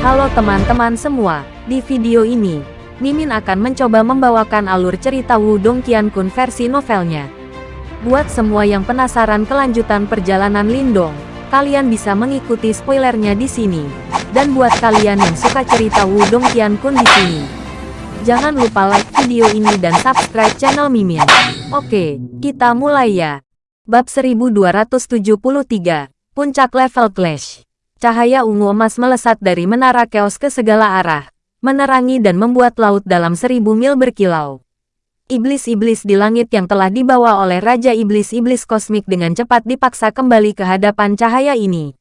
Halo teman-teman semua, di video ini, Mimin akan mencoba membawakan alur cerita Wudong Qiankun versi novelnya. Buat semua yang penasaran kelanjutan perjalanan Lindong, kalian bisa mengikuti spoilernya di sini. Dan buat kalian yang suka cerita Wudong Qiankun di sini, jangan lupa like video ini dan subscribe channel Mimin. Oke, kita mulai ya. Bab 1273, Puncak Level Clash. Cahaya ungu emas melesat dari menara keos ke segala arah, menerangi dan membuat laut dalam seribu mil berkilau. Iblis-iblis di langit yang telah dibawa oleh Raja Iblis-Iblis Kosmik dengan cepat dipaksa kembali ke hadapan cahaya ini.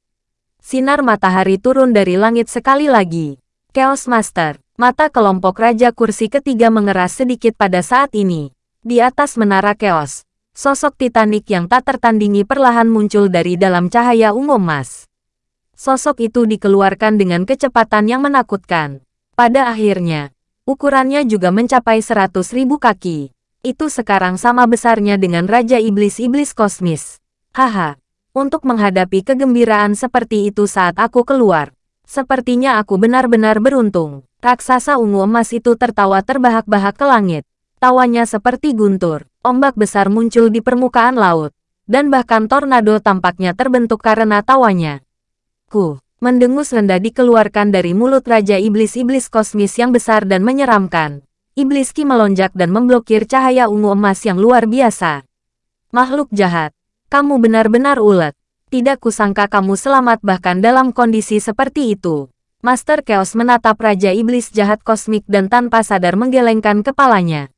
Sinar matahari turun dari langit sekali lagi. Chaos Master, mata kelompok Raja Kursi ketiga mengeras sedikit pada saat ini. Di atas menara Chaos, sosok Titanic yang tak tertandingi perlahan muncul dari dalam cahaya ungu emas. Sosok itu dikeluarkan dengan kecepatan yang menakutkan. Pada akhirnya, ukurannya juga mencapai seratus ribu kaki. Itu sekarang sama besarnya dengan Raja Iblis-Iblis Kosmis. Haha, untuk menghadapi kegembiraan seperti itu saat aku keluar. Sepertinya aku benar-benar beruntung. Raksasa ungu emas itu tertawa terbahak-bahak ke langit. Tawanya seperti guntur. Ombak besar muncul di permukaan laut. Dan bahkan tornado tampaknya terbentuk karena tawanya. Ku, mendengus rendah dikeluarkan dari mulut Raja Iblis-Iblis Kosmis yang besar dan menyeramkan. Iblis Ki melonjak dan memblokir cahaya ungu emas yang luar biasa. Makhluk jahat, kamu benar-benar ulet. Tidak kusangka kamu selamat bahkan dalam kondisi seperti itu. Master Chaos menatap Raja Iblis jahat kosmik dan tanpa sadar menggelengkan kepalanya.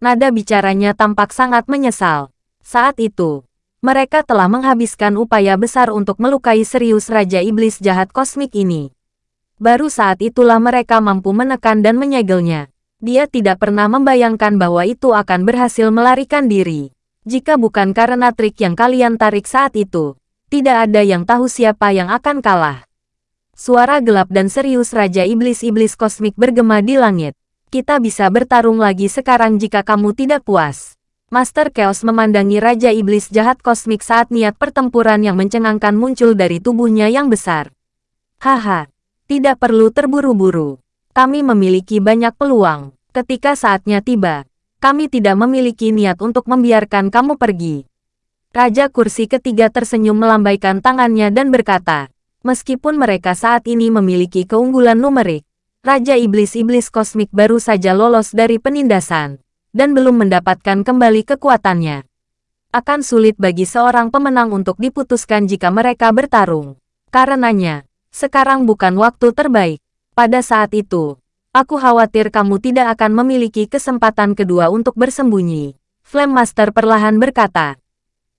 Nada bicaranya tampak sangat menyesal. Saat itu, mereka telah menghabiskan upaya besar untuk melukai serius Raja Iblis jahat kosmik ini. Baru saat itulah mereka mampu menekan dan menyegelnya. Dia tidak pernah membayangkan bahwa itu akan berhasil melarikan diri. Jika bukan karena trik yang kalian tarik saat itu, tidak ada yang tahu siapa yang akan kalah. Suara gelap dan serius Raja Iblis-Iblis Kosmik bergema di langit. Kita bisa bertarung lagi sekarang jika kamu tidak puas. Master Chaos memandangi Raja Iblis jahat kosmik saat niat pertempuran yang mencengangkan muncul dari tubuhnya yang besar. Haha, tidak perlu terburu-buru. Kami memiliki banyak peluang. Ketika saatnya tiba, kami tidak memiliki niat untuk membiarkan kamu pergi. Raja kursi ketiga tersenyum melambaikan tangannya dan berkata, meskipun mereka saat ini memiliki keunggulan numerik, Raja Iblis-Iblis Kosmik baru saja lolos dari penindasan dan belum mendapatkan kembali kekuatannya. Akan sulit bagi seorang pemenang untuk diputuskan jika mereka bertarung. Karenanya, sekarang bukan waktu terbaik. Pada saat itu, aku khawatir kamu tidak akan memiliki kesempatan kedua untuk bersembunyi. Flame Master perlahan berkata,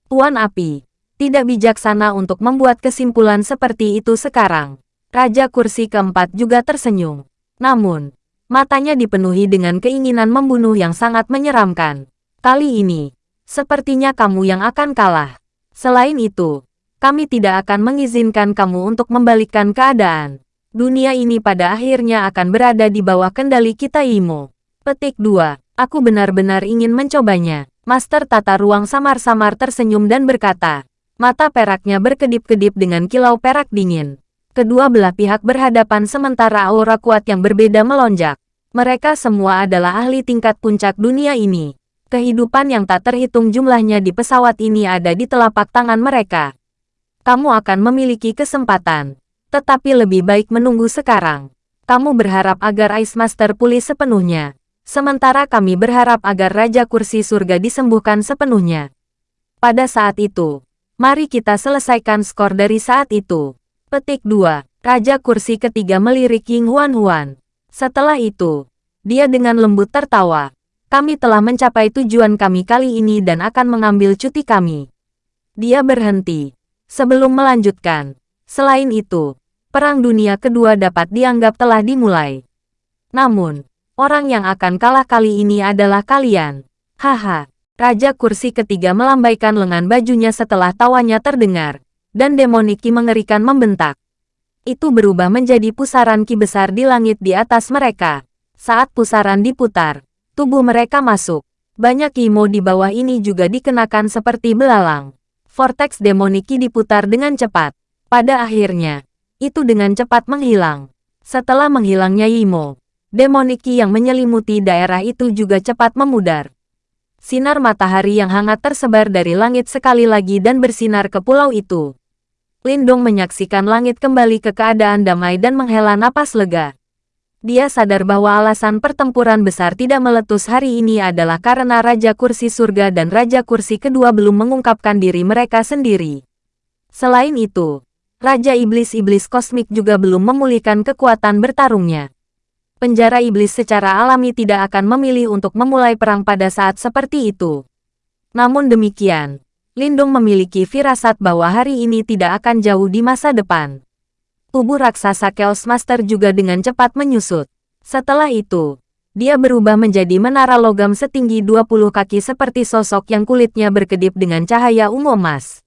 Tuan Api, tidak bijaksana untuk membuat kesimpulan seperti itu sekarang. Raja kursi keempat juga tersenyum. Namun, Matanya dipenuhi dengan keinginan membunuh yang sangat menyeramkan. Kali ini, sepertinya kamu yang akan kalah. Selain itu, kami tidak akan mengizinkan kamu untuk membalikkan keadaan. Dunia ini pada akhirnya akan berada di bawah kendali kita Imo. Petik 2. Aku benar-benar ingin mencobanya. Master tata ruang samar-samar tersenyum dan berkata, mata peraknya berkedip-kedip dengan kilau perak dingin. Kedua belah pihak berhadapan sementara aura kuat yang berbeda melonjak. Mereka semua adalah ahli tingkat puncak dunia ini. Kehidupan yang tak terhitung jumlahnya di pesawat ini ada di telapak tangan mereka. Kamu akan memiliki kesempatan. Tetapi lebih baik menunggu sekarang. Kamu berharap agar Ice Master pulih sepenuhnya. Sementara kami berharap agar Raja Kursi Surga disembuhkan sepenuhnya. Pada saat itu, mari kita selesaikan skor dari saat itu. Petik 2. Raja kursi ketiga melirik Ying Huan Huan. Setelah itu, dia dengan lembut tertawa. Kami telah mencapai tujuan kami kali ini dan akan mengambil cuti kami. Dia berhenti. Sebelum melanjutkan. Selain itu, Perang Dunia Kedua dapat dianggap telah dimulai. Namun, orang yang akan kalah kali ini adalah kalian. Haha. Raja kursi ketiga melambaikan lengan bajunya setelah tawanya terdengar dan demoniki mengerikan membentak. Itu berubah menjadi pusaran ki besar di langit di atas mereka. Saat pusaran diputar, tubuh mereka masuk. Banyak kimo di bawah ini juga dikenakan seperti belalang. Vortex demoniki diputar dengan cepat. Pada akhirnya, itu dengan cepat menghilang. Setelah menghilangnya Yimo, demoniki yang menyelimuti daerah itu juga cepat memudar. Sinar matahari yang hangat tersebar dari langit sekali lagi dan bersinar ke pulau itu. Lindong menyaksikan langit kembali ke keadaan damai dan menghela napas lega. Dia sadar bahwa alasan pertempuran besar tidak meletus hari ini adalah karena Raja Kursi Surga dan Raja Kursi kedua belum mengungkapkan diri mereka sendiri. Selain itu, Raja Iblis-Iblis Kosmik juga belum memulihkan kekuatan bertarungnya penjara iblis secara alami tidak akan memilih untuk memulai perang pada saat seperti itu. Namun demikian, Lindung memiliki firasat bahwa hari ini tidak akan jauh di masa depan. Tubuh raksasa Chaos Master juga dengan cepat menyusut. Setelah itu, dia berubah menjadi menara logam setinggi 20 kaki seperti sosok yang kulitnya berkedip dengan cahaya ungu emas.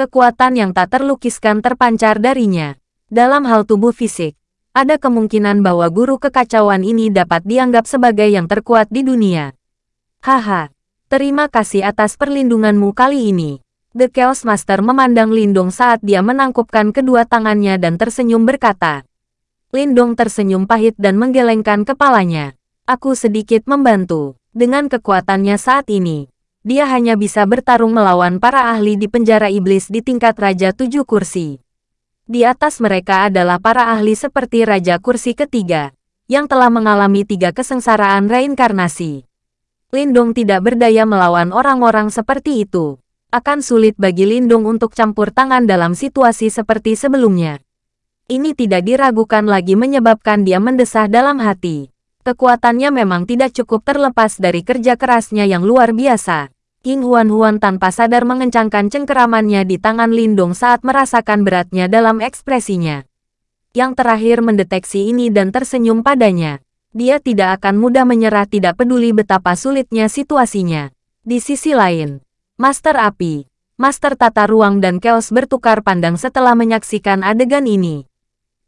Kekuatan yang tak terlukiskan terpancar darinya. Dalam hal tubuh fisik, ada kemungkinan bahwa guru kekacauan ini dapat dianggap sebagai yang terkuat di dunia. Haha, terima kasih atas perlindunganmu kali ini. The Chaos Master memandang Lindong saat dia menangkupkan kedua tangannya dan tersenyum berkata. Lindong tersenyum pahit dan menggelengkan kepalanya. Aku sedikit membantu. Dengan kekuatannya saat ini, dia hanya bisa bertarung melawan para ahli di penjara iblis di tingkat Raja Tujuh Kursi. Di atas mereka adalah para ahli seperti Raja Kursi ketiga, yang telah mengalami tiga kesengsaraan reinkarnasi. Lindung tidak berdaya melawan orang-orang seperti itu. Akan sulit bagi Lindung untuk campur tangan dalam situasi seperti sebelumnya. Ini tidak diragukan lagi menyebabkan dia mendesah dalam hati. Kekuatannya memang tidak cukup terlepas dari kerja kerasnya yang luar biasa. King Huan-Huan tanpa sadar mengencangkan cengkeramannya di tangan Lindong saat merasakan beratnya dalam ekspresinya. Yang terakhir mendeteksi ini dan tersenyum padanya. Dia tidak akan mudah menyerah tidak peduli betapa sulitnya situasinya. Di sisi lain, Master Api, Master Tata Ruang dan Chaos bertukar pandang setelah menyaksikan adegan ini.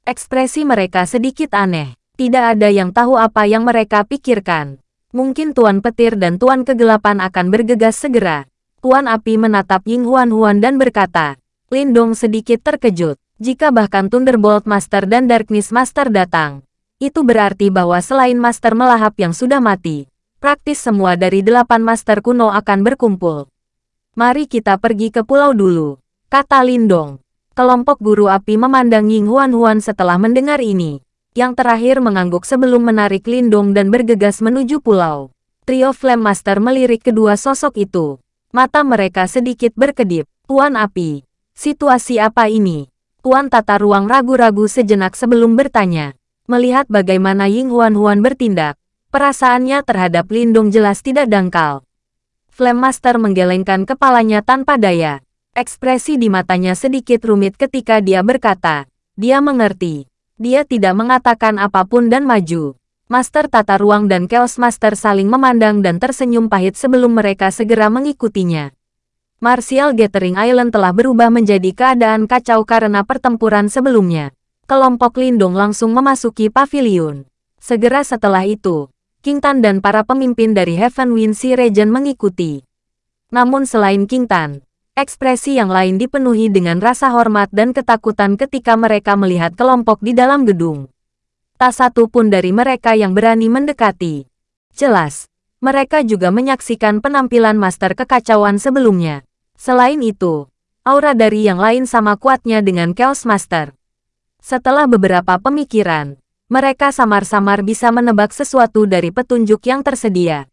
Ekspresi mereka sedikit aneh. Tidak ada yang tahu apa yang mereka pikirkan. Mungkin Tuan Petir dan Tuan Kegelapan akan bergegas segera. Tuan Api menatap Ying Huan Huan dan berkata, Lindong sedikit terkejut. Jika bahkan Thunderbolt Master dan Darkness Master datang, itu berarti bahwa selain Master melahap yang sudah mati, praktis semua dari delapan Master kuno akan berkumpul. Mari kita pergi ke pulau dulu, kata Lindong. Kelompok guru api memandang Ying Huan Huan setelah mendengar ini yang terakhir mengangguk sebelum menarik Lindong dan bergegas menuju pulau. Trio Flame Master melirik kedua sosok itu. Mata mereka sedikit berkedip. Tuan Api, situasi apa ini? Tuan Tata Ruang ragu-ragu sejenak sebelum bertanya. Melihat bagaimana Ying Huan Huan bertindak, perasaannya terhadap Lindong jelas tidak dangkal. Flame Master menggelengkan kepalanya tanpa daya. Ekspresi di matanya sedikit rumit ketika dia berkata, dia mengerti. Dia tidak mengatakan apa pun dan maju. Master Tata Ruang dan Chaos Master saling memandang dan tersenyum pahit sebelum mereka segera mengikutinya. Martial Gathering Island telah berubah menjadi keadaan kacau karena pertempuran sebelumnya. Kelompok Lindung langsung memasuki pavilion. Segera setelah itu, King Tan dan para pemimpin dari Heaven Wind Sea Region mengikuti. Namun selain King Tan, Ekspresi yang lain dipenuhi dengan rasa hormat dan ketakutan ketika mereka melihat kelompok di dalam gedung. Tak satu pun dari mereka yang berani mendekati. Jelas, mereka juga menyaksikan penampilan Master Kekacauan sebelumnya. Selain itu, aura dari yang lain sama kuatnya dengan Chaos Master. Setelah beberapa pemikiran, mereka samar-samar bisa menebak sesuatu dari petunjuk yang tersedia.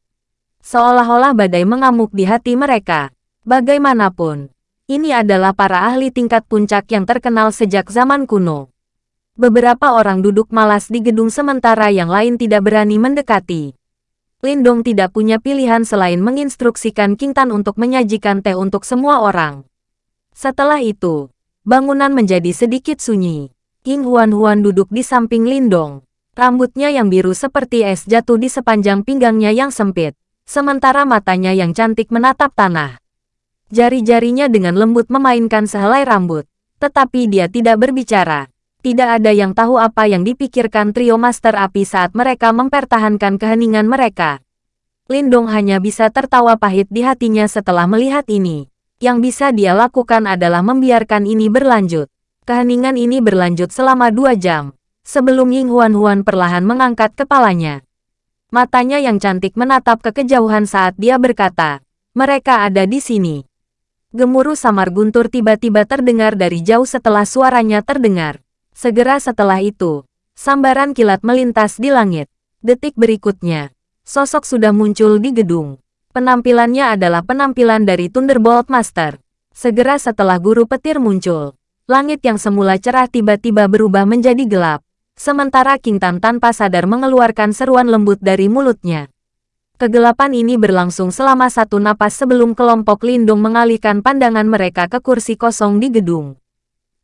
Seolah-olah badai mengamuk di hati mereka. Bagaimanapun, ini adalah para ahli tingkat puncak yang terkenal sejak zaman kuno. Beberapa orang duduk malas di gedung sementara yang lain tidak berani mendekati. Lindong tidak punya pilihan selain menginstruksikan King Tan untuk menyajikan teh untuk semua orang. Setelah itu, bangunan menjadi sedikit sunyi. King Huan Huan duduk di samping Lindong. Rambutnya yang biru seperti es jatuh di sepanjang pinggangnya yang sempit, sementara matanya yang cantik menatap tanah. Jari-jarinya dengan lembut memainkan sehelai rambut. Tetapi dia tidak berbicara. Tidak ada yang tahu apa yang dipikirkan trio Master Api saat mereka mempertahankan keheningan mereka. Lindong hanya bisa tertawa pahit di hatinya setelah melihat ini. Yang bisa dia lakukan adalah membiarkan ini berlanjut. Keheningan ini berlanjut selama dua jam. sebelum Ying Huan-Huan perlahan mengangkat kepalanya. Matanya yang cantik menatap ke kejauhan saat dia berkata, mereka ada di sini. Gemuruh samar guntur tiba-tiba terdengar dari jauh setelah suaranya terdengar. Segera setelah itu, sambaran kilat melintas di langit. Detik berikutnya, sosok sudah muncul di gedung. Penampilannya adalah penampilan dari Thunderbolt Master. Segera setelah guru petir muncul, langit yang semula cerah tiba-tiba berubah menjadi gelap. Sementara King Tan tanpa sadar mengeluarkan seruan lembut dari mulutnya. Kegelapan ini berlangsung selama satu napas sebelum kelompok lindung mengalihkan pandangan mereka ke kursi kosong di gedung.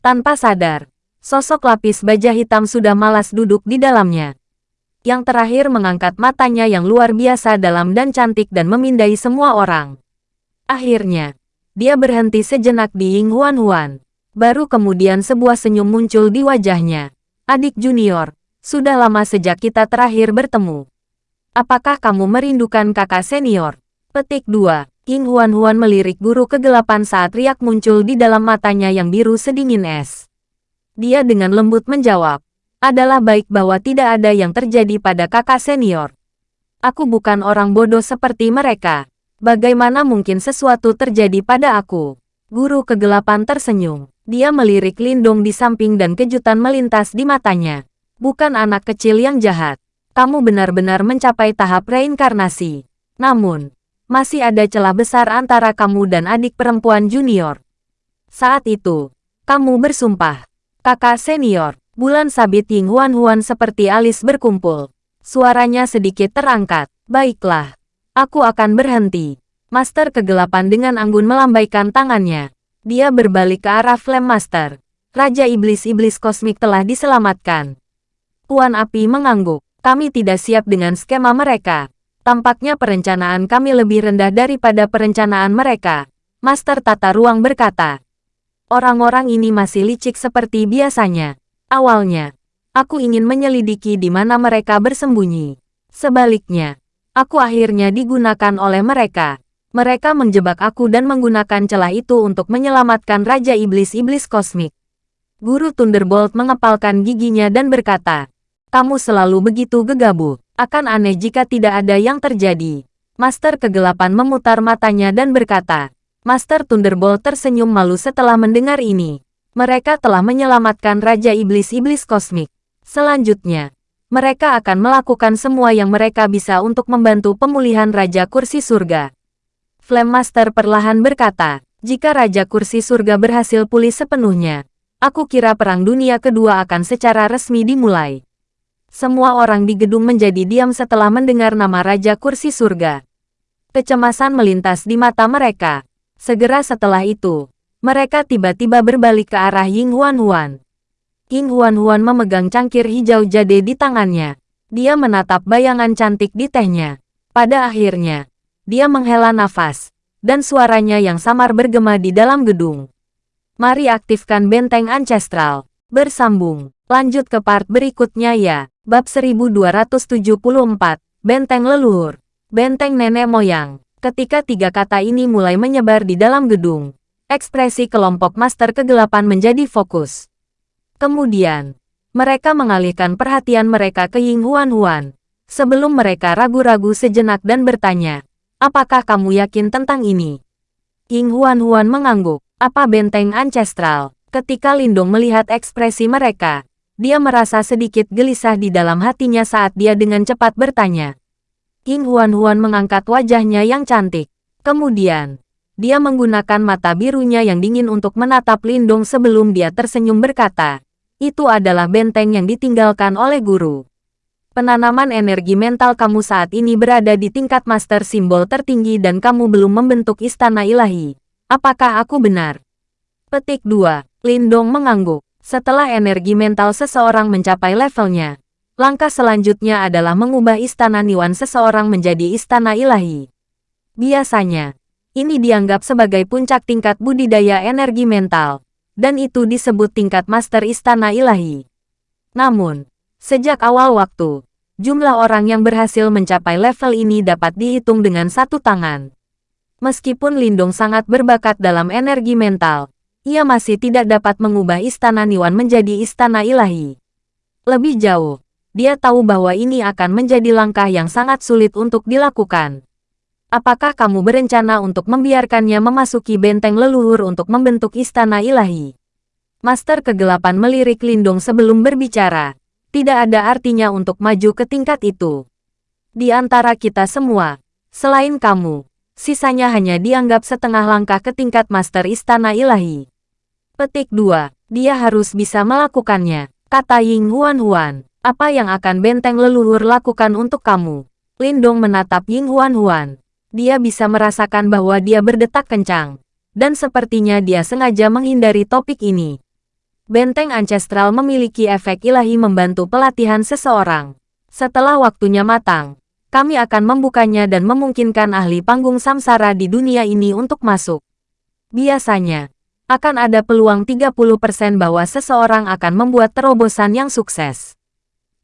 Tanpa sadar, sosok lapis baja hitam sudah malas duduk di dalamnya. Yang terakhir mengangkat matanya yang luar biasa dalam dan cantik dan memindai semua orang. Akhirnya, dia berhenti sejenak di Ying Huan Huan. Baru kemudian sebuah senyum muncul di wajahnya. Adik junior, sudah lama sejak kita terakhir bertemu. Apakah kamu merindukan kakak senior? Petik 2. King Huan-Huan melirik guru kegelapan saat riak muncul di dalam matanya yang biru sedingin es. Dia dengan lembut menjawab, adalah baik bahwa tidak ada yang terjadi pada kakak senior. Aku bukan orang bodoh seperti mereka. Bagaimana mungkin sesuatu terjadi pada aku? Guru kegelapan tersenyum. Dia melirik Lindung di samping dan kejutan melintas di matanya. Bukan anak kecil yang jahat kamu benar-benar mencapai tahap reinkarnasi. Namun, masih ada celah besar antara kamu dan adik perempuan junior. Saat itu, kamu bersumpah. Kakak senior, bulan sabit Ying Huan-Huan seperti alis berkumpul. Suaranya sedikit terangkat. Baiklah, aku akan berhenti. Master kegelapan dengan anggun melambaikan tangannya. Dia berbalik ke arah Flame Master. Raja Iblis-Iblis Kosmik telah diselamatkan. Tuan Api mengangguk. Kami tidak siap dengan skema mereka. Tampaknya perencanaan kami lebih rendah daripada perencanaan mereka. Master Tata Ruang berkata. Orang-orang ini masih licik seperti biasanya. Awalnya, aku ingin menyelidiki di mana mereka bersembunyi. Sebaliknya, aku akhirnya digunakan oleh mereka. Mereka menjebak aku dan menggunakan celah itu untuk menyelamatkan Raja Iblis-Iblis Kosmik. Guru Thunderbolt mengepalkan giginya dan berkata, kamu selalu begitu gegabah. Akan aneh jika tidak ada yang terjadi. Master Kegelapan memutar matanya dan berkata, Master Thunderbolt tersenyum malu setelah mendengar ini. Mereka telah menyelamatkan Raja Iblis-Iblis Kosmik. Selanjutnya, mereka akan melakukan semua yang mereka bisa untuk membantu pemulihan Raja Kursi Surga. Flame Master perlahan berkata, jika Raja Kursi Surga berhasil pulih sepenuhnya, aku kira Perang Dunia Kedua akan secara resmi dimulai. Semua orang di gedung menjadi diam setelah mendengar nama Raja Kursi Surga. Kecemasan melintas di mata mereka. Segera setelah itu, mereka tiba-tiba berbalik ke arah Ying Huan Huan. Ying Huan Huan memegang cangkir hijau jade di tangannya. Dia menatap bayangan cantik di tehnya. Pada akhirnya, dia menghela nafas, dan suaranya yang samar bergema di dalam gedung. Mari aktifkan benteng ancestral. Bersambung. Lanjut ke part berikutnya ya. Bab 1274, Benteng Leluhur, Benteng Nenek Moyang. Ketika tiga kata ini mulai menyebar di dalam gedung, ekspresi kelompok Master Kegelapan menjadi fokus. Kemudian, mereka mengalihkan perhatian mereka ke Ying Huan Huan, sebelum mereka ragu-ragu sejenak dan bertanya, apakah kamu yakin tentang ini? Ying Huan Huan mengangguk, apa benteng ancestral? Ketika Lindung melihat ekspresi mereka, dia merasa sedikit gelisah di dalam hatinya saat dia dengan cepat bertanya. King Huan-Huan mengangkat wajahnya yang cantik. Kemudian, dia menggunakan mata birunya yang dingin untuk menatap Lindong sebelum dia tersenyum berkata, itu adalah benteng yang ditinggalkan oleh guru. Penanaman energi mental kamu saat ini berada di tingkat master simbol tertinggi dan kamu belum membentuk istana ilahi. Apakah aku benar? Petik 2. Lindong mengangguk. Setelah energi mental seseorang mencapai levelnya, langkah selanjutnya adalah mengubah istana Niwan seseorang menjadi istana ilahi. Biasanya, ini dianggap sebagai puncak tingkat budidaya energi mental, dan itu disebut tingkat master istana ilahi. Namun, sejak awal waktu, jumlah orang yang berhasil mencapai level ini dapat dihitung dengan satu tangan. Meskipun Lindung sangat berbakat dalam energi mental, ia masih tidak dapat mengubah istana Niwan menjadi istana ilahi. Lebih jauh, dia tahu bahwa ini akan menjadi langkah yang sangat sulit untuk dilakukan. Apakah kamu berencana untuk membiarkannya memasuki benteng leluhur untuk membentuk istana ilahi? Master kegelapan melirik Lindung sebelum berbicara. Tidak ada artinya untuk maju ke tingkat itu. Di antara kita semua, selain kamu, sisanya hanya dianggap setengah langkah ke tingkat Master Istana Ilahi. Petik 2. Dia harus bisa melakukannya, kata Ying Huan Huan. Apa yang akan benteng leluhur lakukan untuk kamu? Lindong menatap Ying Huan Huan. Dia bisa merasakan bahwa dia berdetak kencang. Dan sepertinya dia sengaja menghindari topik ini. Benteng ancestral memiliki efek ilahi membantu pelatihan seseorang. Setelah waktunya matang, kami akan membukanya dan memungkinkan ahli panggung samsara di dunia ini untuk masuk. Biasanya, akan ada peluang 30% bahwa seseorang akan membuat terobosan yang sukses.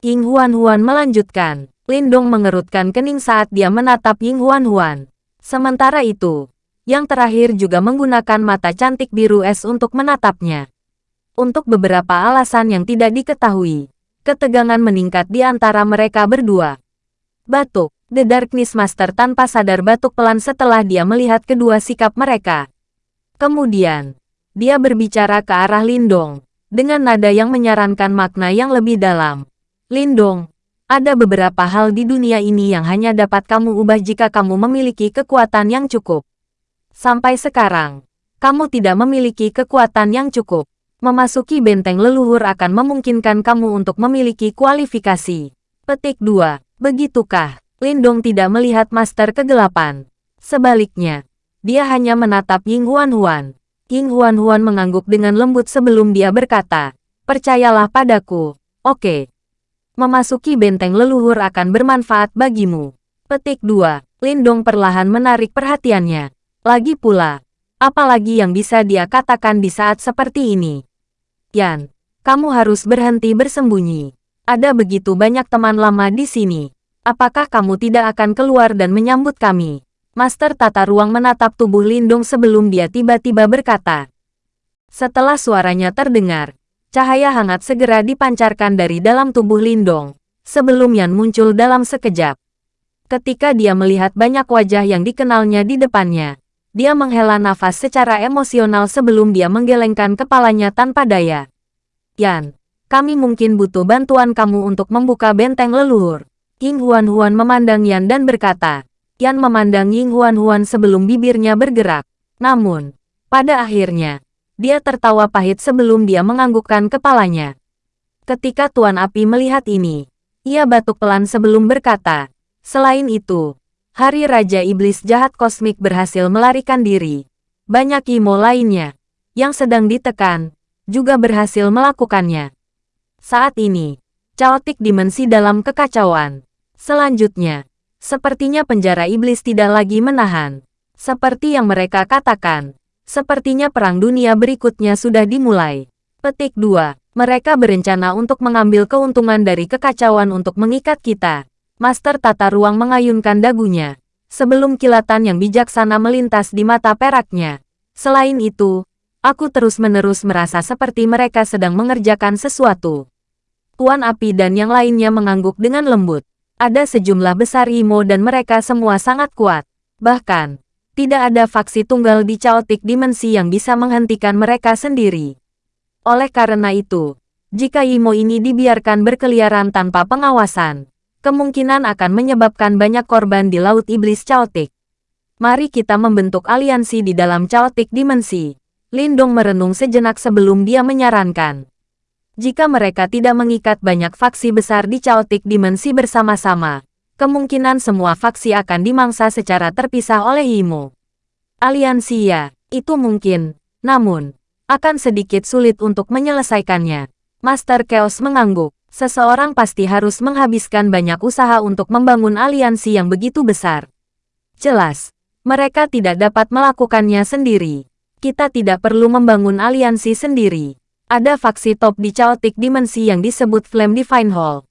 Ying Huan Huan melanjutkan. Lindong mengerutkan kening saat dia menatap Ying Huan Huan. Sementara itu, yang terakhir juga menggunakan mata cantik biru es untuk menatapnya. Untuk beberapa alasan yang tidak diketahui, ketegangan meningkat di antara mereka berdua. Batuk. The Darkness Master tanpa sadar batuk pelan setelah dia melihat kedua sikap mereka. Kemudian, dia berbicara ke arah Lindong, dengan nada yang menyarankan makna yang lebih dalam. Lindong, ada beberapa hal di dunia ini yang hanya dapat kamu ubah jika kamu memiliki kekuatan yang cukup. Sampai sekarang, kamu tidak memiliki kekuatan yang cukup. Memasuki benteng leluhur akan memungkinkan kamu untuk memiliki kualifikasi. Petik 2. Begitukah? Lindong tidak melihat Master Kegelapan. Sebaliknya, dia hanya menatap Ying Huan Huan. Ying Huan Huan mengangguk dengan lembut sebelum dia berkata, Percayalah padaku, oke. Memasuki benteng leluhur akan bermanfaat bagimu. Petik 2. Lindong perlahan menarik perhatiannya. Lagi pula, apalagi yang bisa dia katakan di saat seperti ini? Yan, kamu harus berhenti bersembunyi. Ada begitu banyak teman lama di sini. Apakah kamu tidak akan keluar dan menyambut kami? Master tata ruang menatap tubuh Lindung sebelum dia tiba-tiba berkata. Setelah suaranya terdengar, cahaya hangat segera dipancarkan dari dalam tubuh Lindong, sebelum Yan muncul dalam sekejap. Ketika dia melihat banyak wajah yang dikenalnya di depannya, dia menghela nafas secara emosional sebelum dia menggelengkan kepalanya tanpa daya. Yan, kami mungkin butuh bantuan kamu untuk membuka benteng leluhur. Ying Huan Huan memandang Yan dan berkata. Yan memandang Ying Huan Huan sebelum bibirnya bergerak. Namun, pada akhirnya, dia tertawa pahit sebelum dia menganggukkan kepalanya. Ketika Tuan Api melihat ini, ia batuk pelan sebelum berkata, Selain itu, Hari Raja Iblis Jahat Kosmik berhasil melarikan diri. Banyak Imo lainnya, yang sedang ditekan, juga berhasil melakukannya. Saat ini, caotik dimensi dalam kekacauan. Selanjutnya, sepertinya penjara iblis tidak lagi menahan. Seperti yang mereka katakan, sepertinya perang dunia berikutnya sudah dimulai. Petik 2. Mereka berencana untuk mengambil keuntungan dari kekacauan untuk mengikat kita. Master tata ruang mengayunkan dagunya. Sebelum kilatan yang bijaksana melintas di mata peraknya. Selain itu, Aku terus-menerus merasa seperti mereka sedang mengerjakan sesuatu. Tuan Api dan yang lainnya mengangguk dengan lembut. Ada sejumlah besar Imo dan mereka semua sangat kuat. Bahkan, tidak ada faksi tunggal di Chaotic Dimensi yang bisa menghentikan mereka sendiri. Oleh karena itu, jika Imo ini dibiarkan berkeliaran tanpa pengawasan, kemungkinan akan menyebabkan banyak korban di Laut Iblis Chaotic. Mari kita membentuk aliansi di dalam Chaotic Dimensi Lindong merenung sejenak sebelum dia menyarankan. Jika mereka tidak mengikat banyak faksi besar di Chaotic Dimensi bersama-sama, kemungkinan semua faksi akan dimangsa secara terpisah oleh Imo. Aliansi ya, itu mungkin, namun, akan sedikit sulit untuk menyelesaikannya. Master Chaos mengangguk. Seseorang pasti harus menghabiskan banyak usaha untuk membangun aliansi yang begitu besar. Jelas, mereka tidak dapat melakukannya sendiri kita tidak perlu membangun aliansi sendiri. Ada faksi top di Chaotic Dimensi yang disebut Flame Divine Hall.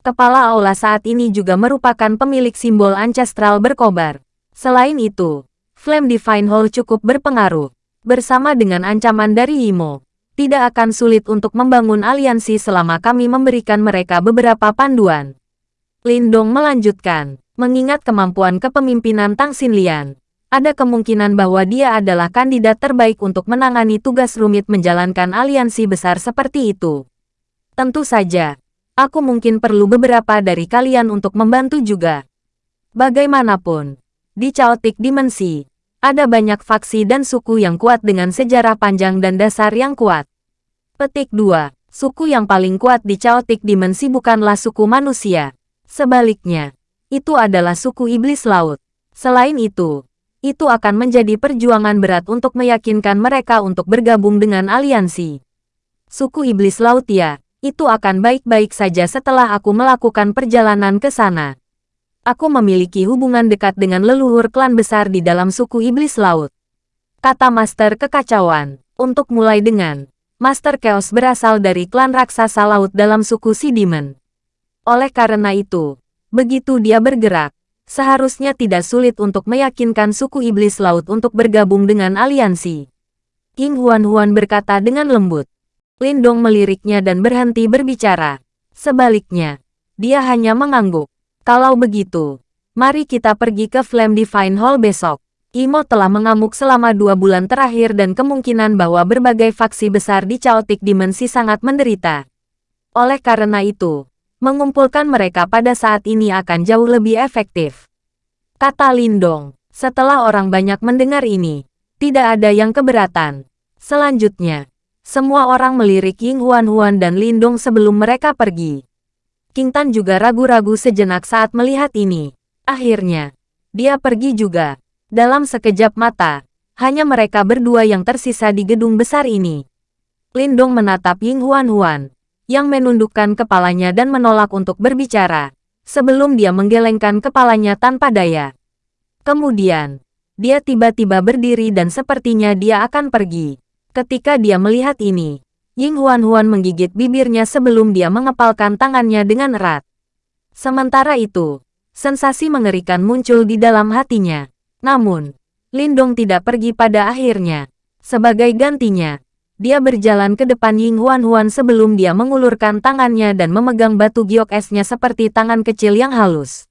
Kepala aula saat ini juga merupakan pemilik simbol ancestral berkobar. Selain itu, Flame Divine Hall cukup berpengaruh. Bersama dengan ancaman dari Imo, tidak akan sulit untuk membangun aliansi selama kami memberikan mereka beberapa panduan. Lindong melanjutkan, mengingat kemampuan kepemimpinan Tang Xinlian, ada kemungkinan bahwa dia adalah kandidat terbaik untuk menangani tugas rumit menjalankan aliansi besar seperti itu. Tentu saja, aku mungkin perlu beberapa dari kalian untuk membantu juga. Bagaimanapun, di Chaotic Dimensi, ada banyak faksi dan suku yang kuat dengan sejarah panjang dan dasar yang kuat. Petik 2. Suku yang paling kuat di Chaotic Dimensi bukanlah suku manusia. Sebaliknya, itu adalah suku iblis laut. Selain itu, itu akan menjadi perjuangan berat untuk meyakinkan mereka untuk bergabung dengan aliansi. Suku iblis laut ya, itu akan baik-baik saja setelah aku melakukan perjalanan ke sana aku memiliki hubungan dekat dengan leluhur klan besar di dalam suku iblis laut. Kata Master Kekacauan, untuk mulai dengan, Master Chaos berasal dari klan raksasa laut dalam suku Si Demon. Oleh karena itu, begitu dia bergerak, seharusnya tidak sulit untuk meyakinkan suku iblis laut untuk bergabung dengan aliansi. King Huan-Huan berkata dengan lembut. Lindong meliriknya dan berhenti berbicara. Sebaliknya, dia hanya mengangguk. Kalau begitu, mari kita pergi ke Flame Divine Hall besok. Imo telah mengamuk selama dua bulan terakhir dan kemungkinan bahwa berbagai faksi besar di Chaotic Dimensi sangat menderita. Oleh karena itu, mengumpulkan mereka pada saat ini akan jauh lebih efektif. Kata Lindong, setelah orang banyak mendengar ini, tidak ada yang keberatan. Selanjutnya, semua orang melirik Ying Huan Huan dan Lindong sebelum mereka pergi. King Tan juga ragu-ragu sejenak saat melihat ini. Akhirnya, dia pergi juga. Dalam sekejap mata, hanya mereka berdua yang tersisa di gedung besar ini. Lindong menatap Ying Huan Huan, yang menundukkan kepalanya dan menolak untuk berbicara, sebelum dia menggelengkan kepalanya tanpa daya. Kemudian, dia tiba-tiba berdiri dan sepertinya dia akan pergi. Ketika dia melihat ini, Ying Huan-Huan menggigit bibirnya sebelum dia mengepalkan tangannya dengan erat. Sementara itu, sensasi mengerikan muncul di dalam hatinya. Namun, Lindong tidak pergi pada akhirnya. Sebagai gantinya, dia berjalan ke depan Ying Huan-Huan sebelum dia mengulurkan tangannya dan memegang batu giok esnya seperti tangan kecil yang halus.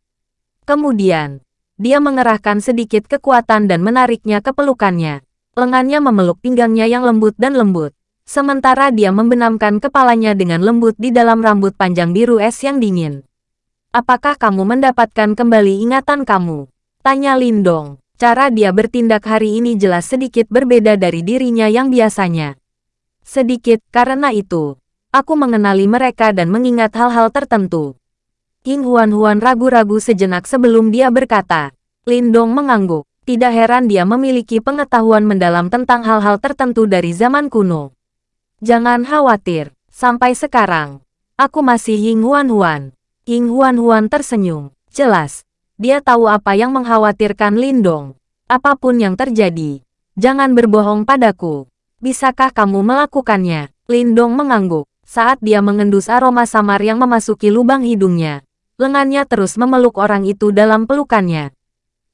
Kemudian, dia mengerahkan sedikit kekuatan dan menariknya ke pelukannya. Lengannya memeluk pinggangnya yang lembut dan lembut. Sementara dia membenamkan kepalanya dengan lembut di dalam rambut panjang biru es yang dingin. Apakah kamu mendapatkan kembali ingatan kamu? Tanya Lindong. Cara dia bertindak hari ini jelas sedikit berbeda dari dirinya yang biasanya. Sedikit, karena itu, aku mengenali mereka dan mengingat hal-hal tertentu. King Huan-Huan ragu-ragu sejenak sebelum dia berkata. Lindong mengangguk. Tidak heran dia memiliki pengetahuan mendalam tentang hal-hal tertentu dari zaman kuno. Jangan khawatir, sampai sekarang, aku masih Ying Huan Huan. Ying Huan Huan tersenyum. Jelas, dia tahu apa yang mengkhawatirkan Lindong. Apa pun yang terjadi, jangan berbohong padaku. Bisakah kamu melakukannya? Lindong mengangguk saat dia mengendus aroma samar yang memasuki lubang hidungnya. Lengannya terus memeluk orang itu dalam pelukannya.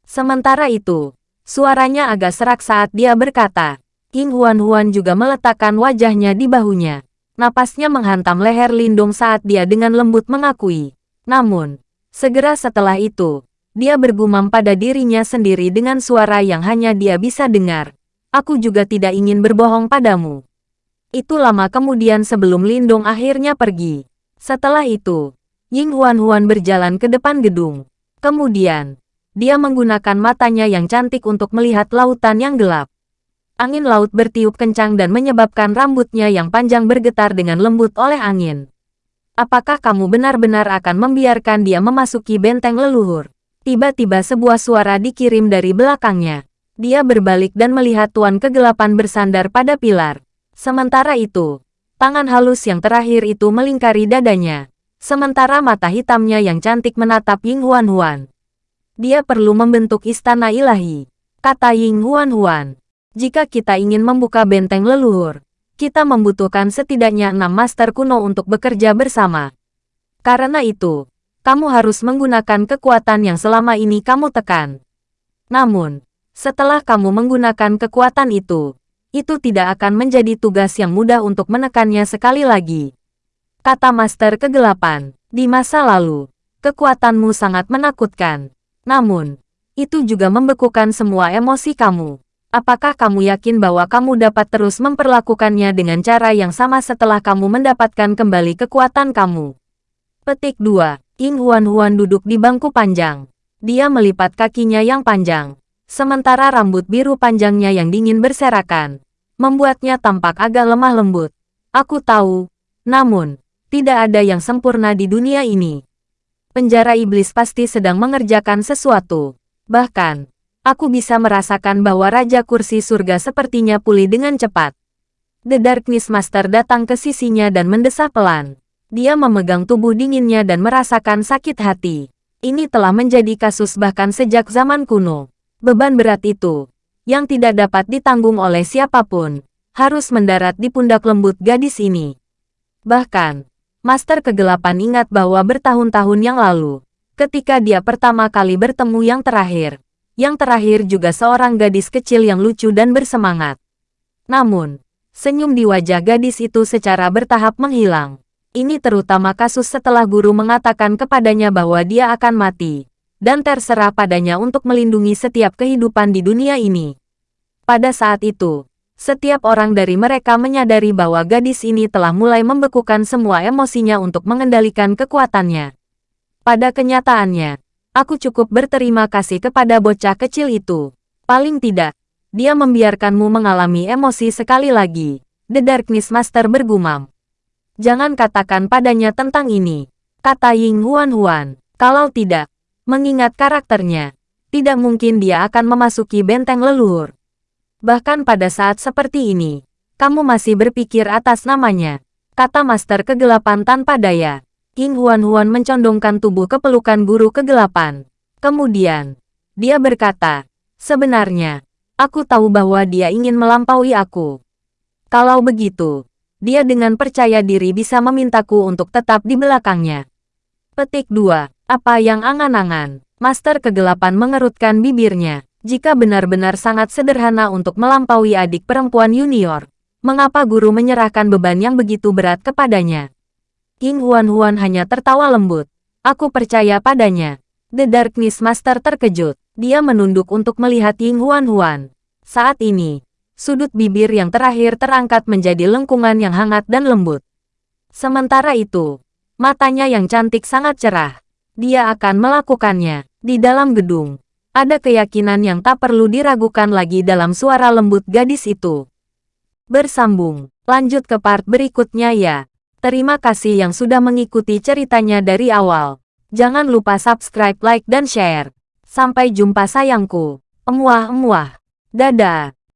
Sementara itu, suaranya agak serak saat dia berkata, King Huan-Huan juga meletakkan wajahnya di bahunya. Napasnya menghantam leher Lindung saat dia dengan lembut mengakui. Namun, segera setelah itu, dia bergumam pada dirinya sendiri dengan suara yang hanya dia bisa dengar. Aku juga tidak ingin berbohong padamu. Itu lama kemudian sebelum Lindung akhirnya pergi. Setelah itu, Ying Huan-Huan berjalan ke depan gedung. Kemudian, dia menggunakan matanya yang cantik untuk melihat lautan yang gelap. Angin laut bertiup kencang dan menyebabkan rambutnya yang panjang bergetar dengan lembut oleh angin. Apakah kamu benar-benar akan membiarkan dia memasuki benteng leluhur? Tiba-tiba sebuah suara dikirim dari belakangnya. Dia berbalik dan melihat Tuan Kegelapan bersandar pada pilar. Sementara itu, tangan halus yang terakhir itu melingkari dadanya. Sementara mata hitamnya yang cantik menatap Ying Huan Huan. Dia perlu membentuk istana ilahi, kata Ying Huan Huan. Jika kita ingin membuka benteng leluhur, kita membutuhkan setidaknya enam master kuno untuk bekerja bersama. Karena itu, kamu harus menggunakan kekuatan yang selama ini kamu tekan. Namun, setelah kamu menggunakan kekuatan itu, itu tidak akan menjadi tugas yang mudah untuk menekannya sekali lagi. Kata Master Kegelapan, di masa lalu, kekuatanmu sangat menakutkan. Namun, itu juga membekukan semua emosi kamu. Apakah kamu yakin bahwa kamu dapat terus memperlakukannya dengan cara yang sama setelah kamu mendapatkan kembali kekuatan kamu? Petik 2. Ying Huan-Huan duduk di bangku panjang. Dia melipat kakinya yang panjang. Sementara rambut biru panjangnya yang dingin berserakan. Membuatnya tampak agak lemah lembut. Aku tahu. Namun, tidak ada yang sempurna di dunia ini. Penjara iblis pasti sedang mengerjakan sesuatu. Bahkan, aku bisa merasakan bahwa Raja Kursi Surga sepertinya pulih dengan cepat. The Darkness Master datang ke sisinya dan mendesah pelan. Dia memegang tubuh dinginnya dan merasakan sakit hati. Ini telah menjadi kasus bahkan sejak zaman kuno. Beban berat itu, yang tidak dapat ditanggung oleh siapa pun, harus mendarat di pundak lembut gadis ini. Bahkan, Master Kegelapan ingat bahwa bertahun-tahun yang lalu, ketika dia pertama kali bertemu yang terakhir, yang terakhir juga seorang gadis kecil yang lucu dan bersemangat. Namun, senyum di wajah gadis itu secara bertahap menghilang. Ini terutama kasus setelah guru mengatakan kepadanya bahwa dia akan mati, dan terserah padanya untuk melindungi setiap kehidupan di dunia ini. Pada saat itu, setiap orang dari mereka menyadari bahwa gadis ini telah mulai membekukan semua emosinya untuk mengendalikan kekuatannya. Pada kenyataannya, aku cukup berterima kasih kepada bocah kecil itu. Paling tidak, dia membiarkanmu mengalami emosi sekali lagi. The Darkness Master bergumam. Jangan katakan padanya tentang ini, kata Ying Huan Huan. Kalau tidak, mengingat karakternya, tidak mungkin dia akan memasuki benteng leluhur. Bahkan pada saat seperti ini, kamu masih berpikir atas namanya, kata Master Kegelapan tanpa daya. King Huan-Huan mencondongkan tubuh ke pelukan guru kegelapan. Kemudian, dia berkata, sebenarnya, aku tahu bahwa dia ingin melampaui aku. Kalau begitu, dia dengan percaya diri bisa memintaku untuk tetap di belakangnya. Petik 2. Apa yang angan-angan? Master Kegelapan mengerutkan bibirnya. Jika benar-benar sangat sederhana untuk melampaui adik perempuan junior, mengapa guru menyerahkan beban yang begitu berat kepadanya? King Huan-Huan hanya tertawa lembut. Aku percaya padanya. The Darkness Master terkejut. Dia menunduk untuk melihat Ying Huan-Huan. Saat ini, sudut bibir yang terakhir terangkat menjadi lengkungan yang hangat dan lembut. Sementara itu, matanya yang cantik sangat cerah. Dia akan melakukannya di dalam gedung. Ada keyakinan yang tak perlu diragukan lagi dalam suara lembut gadis itu. Bersambung, lanjut ke part berikutnya ya. Terima kasih yang sudah mengikuti ceritanya dari awal. Jangan lupa subscribe, like, dan share. Sampai jumpa sayangku. Emuah-emuah. Dadah.